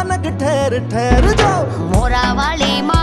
खनक ठहर ठहर जाओ मोरा वाली માં